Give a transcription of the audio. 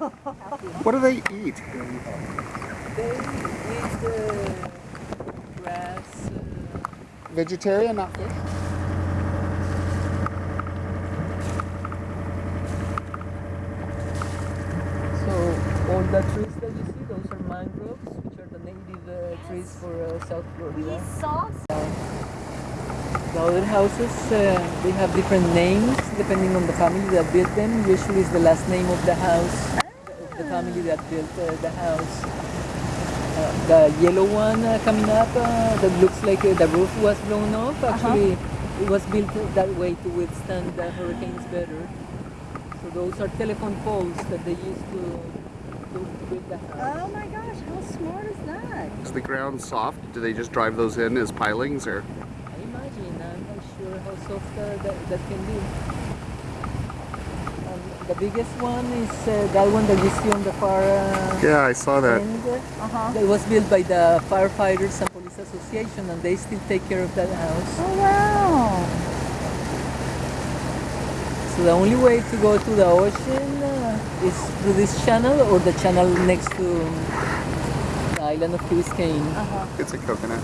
What do they eat? They eat uh, grass. Uh, Vegetarian, not fish? so all the trees that you see, those are mangroves, which are the native uh, trees for uh, South Florida. saw The other houses, uh, they have different names depending on the family that built them. Usually it's the last name of the house, of the family that built uh, the house. Uh, the yellow one uh, coming up uh, that looks like uh, the roof was blown off. Actually, it was built that way to withstand the hurricanes better. So those are telephone poles that they used to, to build the house. Oh my gosh, how smart is that? Is the ground soft? Do they just drive those in as pilings or? I imagine. I'm not sure how soft uh, that, that can be. The biggest one is uh, that one that you see on the far uh, Yeah, I saw that. end. Uh-huh. It was built by the Firefighters and Police Association and they still take care of that house. Oh wow. So the only way to go to the ocean uh, is through this channel or the channel next to the island of Key Biscayne. Uh-huh. It's a coconut.